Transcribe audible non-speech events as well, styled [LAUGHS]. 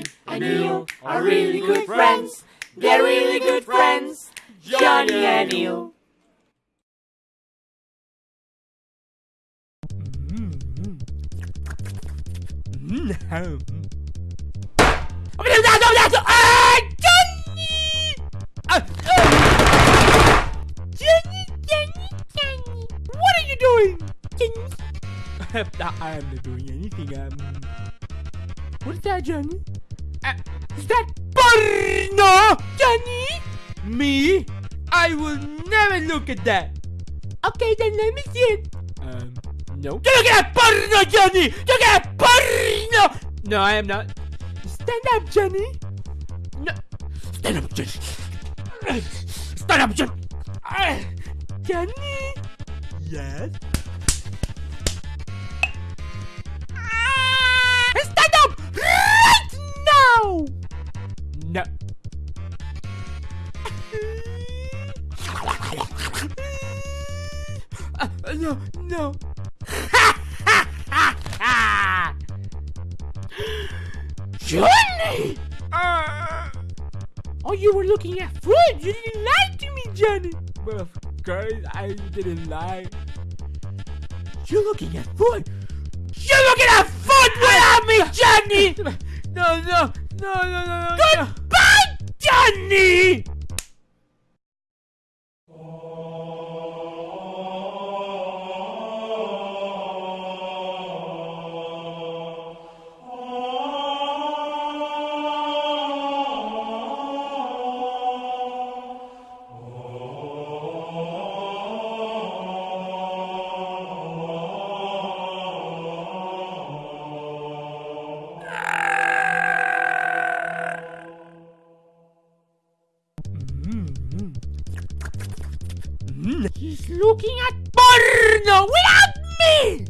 Johnny and Neil are really good friends. They're really good friends. Johnny and Neil. Johnny! Johnny, Johnny, Johnny. What are you doing? Johnny. [LAUGHS] I am not doing anything. Um, what is that, Johnny? Is that porno, Johnny? Me? I will never look at that. Okay, then let me see it. Um, no. Look at that porno, Johnny! Look at that porno! No, I am not. Stand up, Johnny. No. Stand up, Johnny. Stand up, Johnny. Ah, Johnny. Yes. No. Uh, no, no. Johnny! Uh, oh, you were looking at food. You didn't lie to me, Johnny. Well, of course, I didn't lie. You're looking at food. You're looking at food without me, Johnny. [LAUGHS] No, no, no, no, no, no. Goodbye, Johnny. He's looking at porno without me!